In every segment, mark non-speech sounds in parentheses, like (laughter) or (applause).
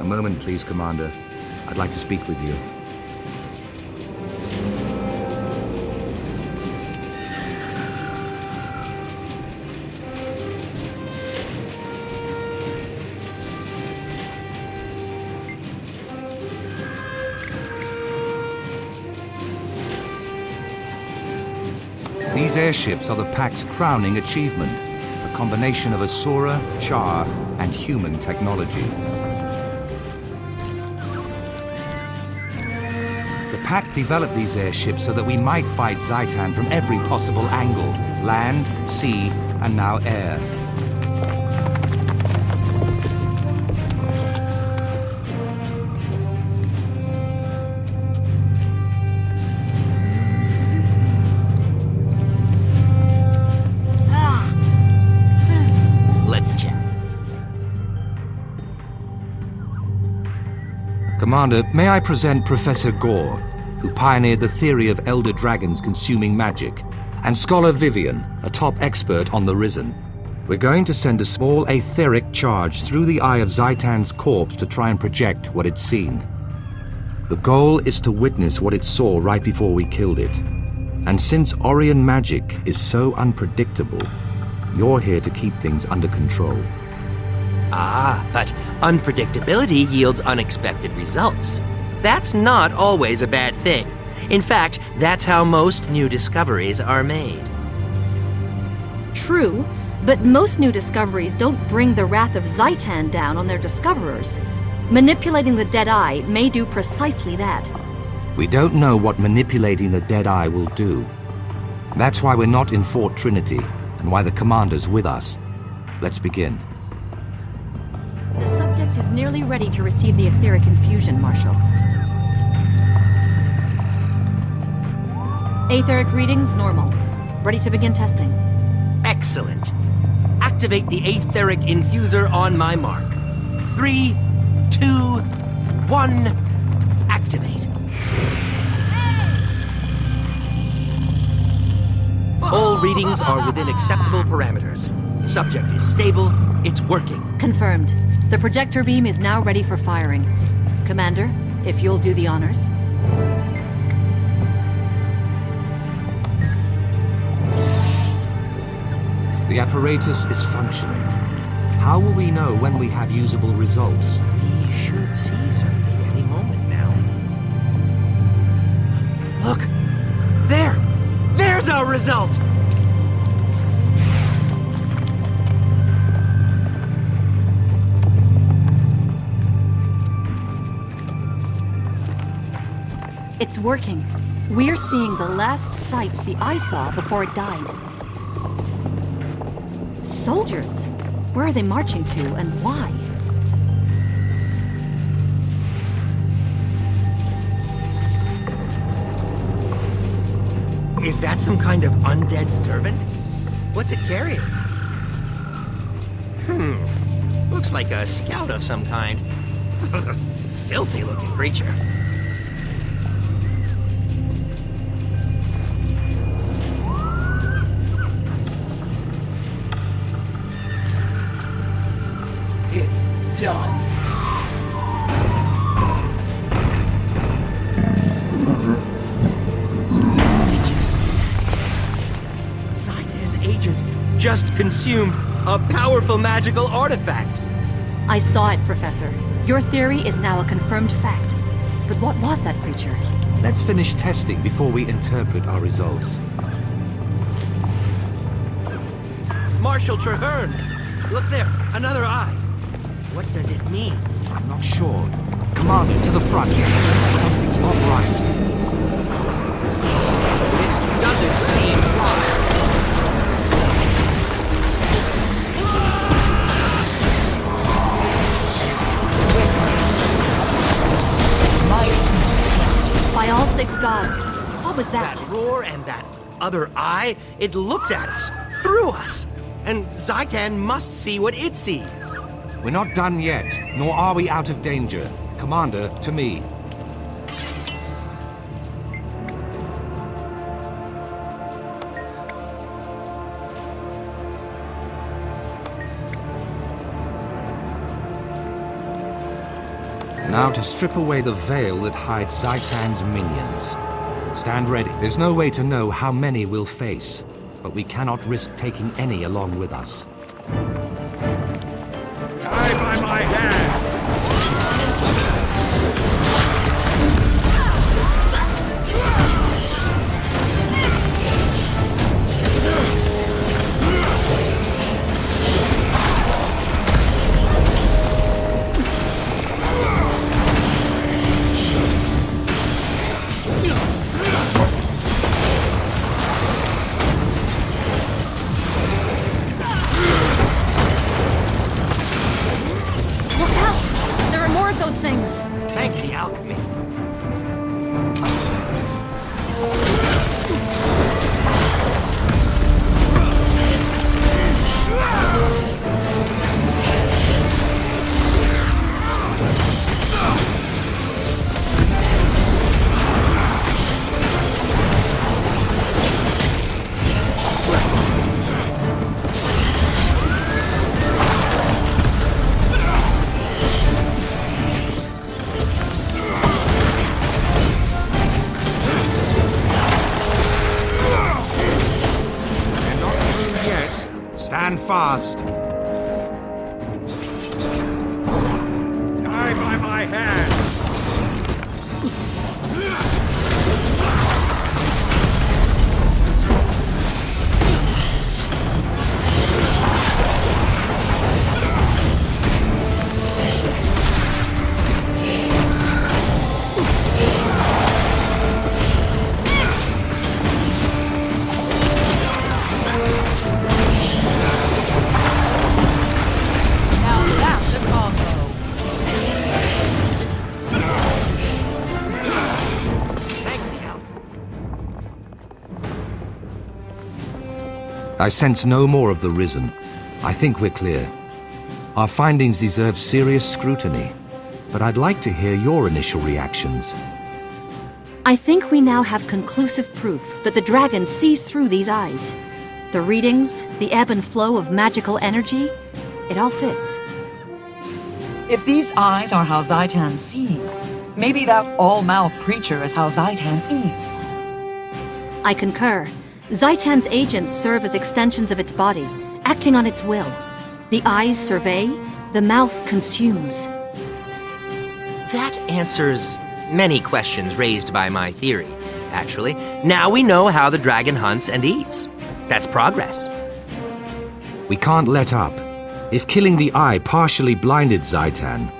A moment, please, Commander. I'd like to speak with you. These airships are the Pact's crowning achievement, a combination of Asura, Charr, and human technology. Pact developed these airships so that we might fight Zhaitan from every possible angle, land, sea, and now air. Let's chat. Commander, may I present Professor Gorr, who pioneered the theory of elder dragons consuming magic, and Scholar Vivian, a top expert on the Risen. We're going to send a small etheric charge through the eye of Zhaitan's corpse to try and project what it's seen. The goal is to witness what it saw right before we killed it. And since Orrian magic is so unpredictable, you're here to keep things under control. Ah, but unpredictability yields unexpected results. That's not always a bad thing. In fact, that's how most new discoveries are made. True, but most new discoveries don't bring the wrath of Zhaitan down on their discoverers. Manipulating the Dead Eye may do precisely that. We don't know what manipulating the Dead Eye will do. That's why we're not in Fort Trinity, and why the Commander's with us. Let's begin. The subject is nearly ready to receive the etheric infusion, Marshal. Aetheric readings normal. Ready to begin testing. Excellent. Activate the Aetheric Infuser on my mark. Three, two, one, activate. All readings are within acceptable parameters. Subject is stable, it's working. Confirmed. The projector beam is now ready for firing. Commander, if you'll do the honors. The apparatus is functioning. How will we know when we have usable results? We should see something any moment now. Look! There! There's our result! It's working. We're seeing the last sights the eye saw before it died. Soldiers? Where are they marching to and why? Is that some kind of undead servant? What's it carrying? Hmm. Looks like a scout of some kind. (laughs) Filthy looking creature. Done. Did you see? Zhaitan's agent just consumed a powerful magical artifact. I saw it, Professor. Your theory is now a confirmed fact. But what was that creature? Let's finish testing before we interpret our results. Marshal Trahearne! Look there, another eye. What does it mean? I'm not sure. Commander, to the front. Something's not right. This doesn't seem wise. By all six gods. What was that? That roar and that other eye, it looked at us, through us. And Zhaitan must see what it sees. We're not done yet, nor are we out of danger. Commander, to me. Now to strip away the veil that hides Zhaitan's minions. Stand ready. There's no way to know how many we'll face, but we cannot risk taking any along with us. Stand fast. I sense no more of the Risen. I think we're clear. Our findings deserve serious scrutiny, but I'd like to hear your initial reactions. I think we now have conclusive proof that the dragon sees through these eyes. The readings, the ebb and flow of magical energy, it all fits. If these eyes are how Zhaitan sees, maybe that all-mouth creature is how Zhaitan eats. I concur. Zhaitan's agents serve as extensions of its body, acting on its will. The eyes survey, the mouth consumes. That answers many questions raised by my theory, actually. Now we know how the dragon hunts and eats. That's progress. We can't let up. If killing the eye partially blinded Zhaitan,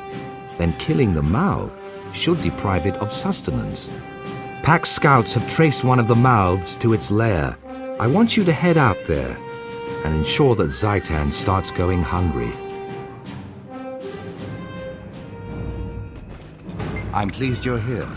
then killing the mouth should deprive it of sustenance. Pact scouts have traced one of the mouths to its lair. I want you to head out there and ensure that Zhaitan starts going hungry. I'm pleased you're here.